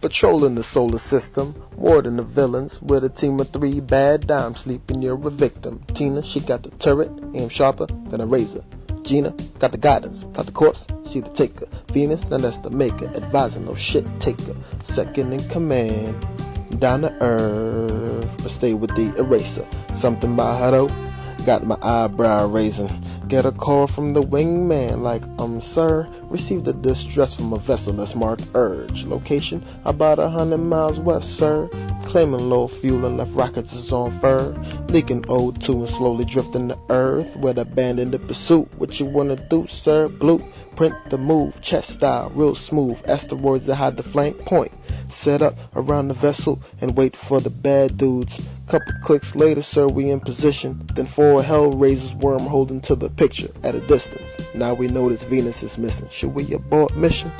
Patrolling the solar system, more than the villains, with a team of three bad dimes sleeping near a victim. Tina, she got the turret, aim sharper than a razor. Gina got the guidance, plot the course, she the taker. Venus, now that's the maker, advising no shit taker. Second in command, down to earth, but stay with the eraser. Something by her though, got my eyebrow raising. Get a call from the wingman like, um, sir, received a distress from a vessel that's marked Urge. Location about a hundred miles west, sir. Claiming low fuel and left rockets is on fur. Leaking O2 and slowly drifting to earth. With abandoned the pursuit. What you wanna do, sir? Blue. Print the move, chest style, real smooth. Asteroids that hide the flank point. Set up around the vessel and wait for the bad dudes. Couple clicks later, sir, we in position. Then four Hellraisers worm holding to the picture at a distance. Now we notice Venus is missing. Should we abort mission?